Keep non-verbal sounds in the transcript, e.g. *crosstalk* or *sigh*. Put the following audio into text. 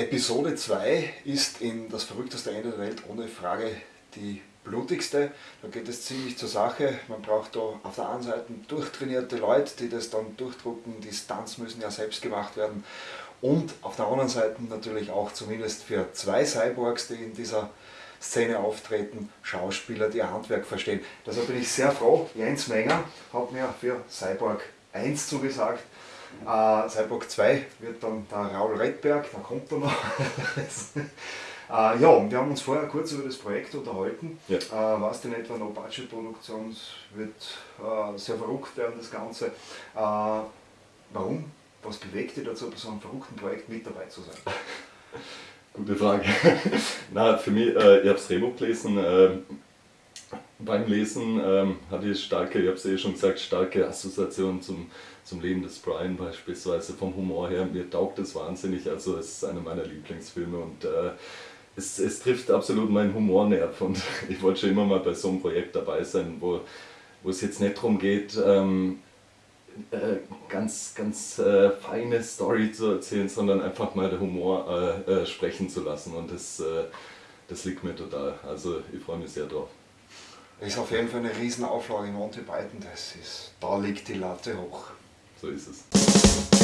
Episode 2 ist in das verrückteste Ende der Welt ohne Frage die blutigste. Da geht es ziemlich zur Sache. Man braucht da auf der einen Seite durchtrainierte Leute, die das dann durchdrucken. Die Stunts müssen ja selbst gemacht werden. Und auf der anderen Seite natürlich auch zumindest für zwei Cyborgs, die in dieser Szene auftreten, Schauspieler, die ihr Handwerk verstehen. Deshalb bin ich sehr froh. Jens Menger hat mir für Cyborg 1 zugesagt. Äh, Cyborg 2 wird dann der Raul Redberg, da kommt er noch. *laughs* äh, ja, und wir haben uns vorher kurz über das Projekt unterhalten. Ja. Äh, was denn etwa noch Budgetproduktion wird äh, sehr verrückt werden, das Ganze. Äh, warum? Was bewegt dich dazu, bei so einem verrückten Projekt mit dabei zu sein? *laughs* Gute Frage. *laughs* Na, für mich, äh, ich habe das Drehbuch gelesen. Beim Lesen ähm, hatte ich starke, ich habe es eh schon gesagt, starke Assoziationen zum, zum Leben des Brian beispielsweise. Vom Humor her, mir taugt es wahnsinnig. Also es ist einer meiner Lieblingsfilme und äh, es, es trifft absolut meinen Humornerv und *laughs* ich wollte schon immer mal bei so einem Projekt dabei sein, wo, wo es jetzt nicht darum geht, ähm, äh, ganz, ganz äh, feine Story zu erzählen, sondern einfach mal der Humor äh, äh sprechen zu lassen und das, äh, das liegt mir total. Also ich freue mich sehr drauf. Ist auf jeden Fall eine Riesenauflage in Monty Python, das ist, da liegt die Latte hoch. So ist es.